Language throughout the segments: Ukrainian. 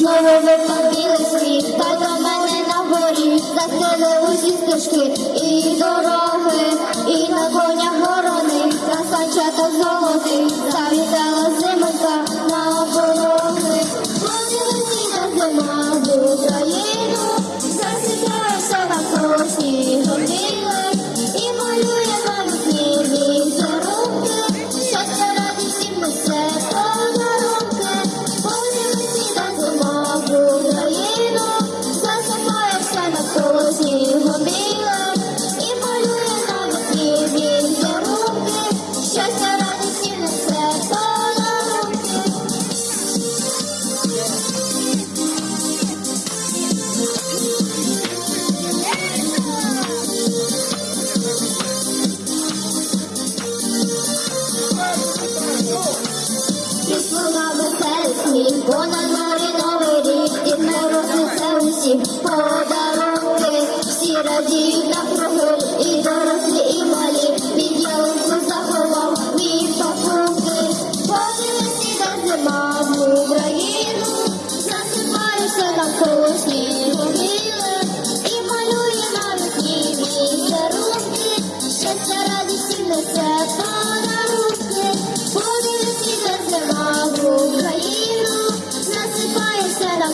Знову западили слід, та до мене на горі, Застили усі стежки і дороги, і на конях ворони, горони, красачата золотий, завітала зимонька на оборони. Ходили всі на зима. На дворі новий рік, дід Мороз несе усім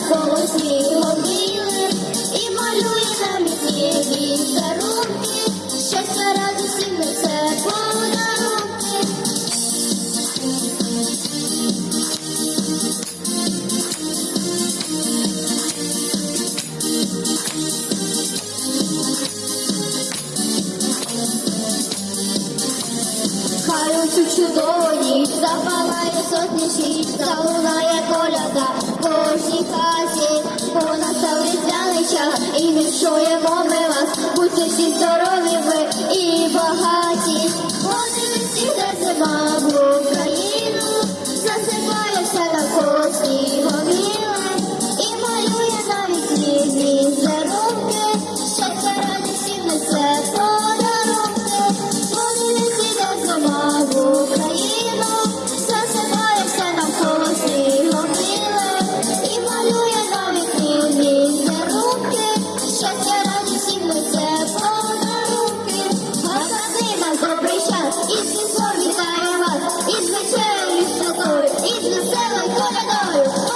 насипається навколо снігоміли, і малює навіть ні візерунки, щастя радість несе подарунки. Хай у цю чудові запалає сотні світ, залунає коляда в кожній хаті, бо настав різдвяний час, і віншуємо ми вас, будьте всі здорові ви і багаті. Marcelo Antônio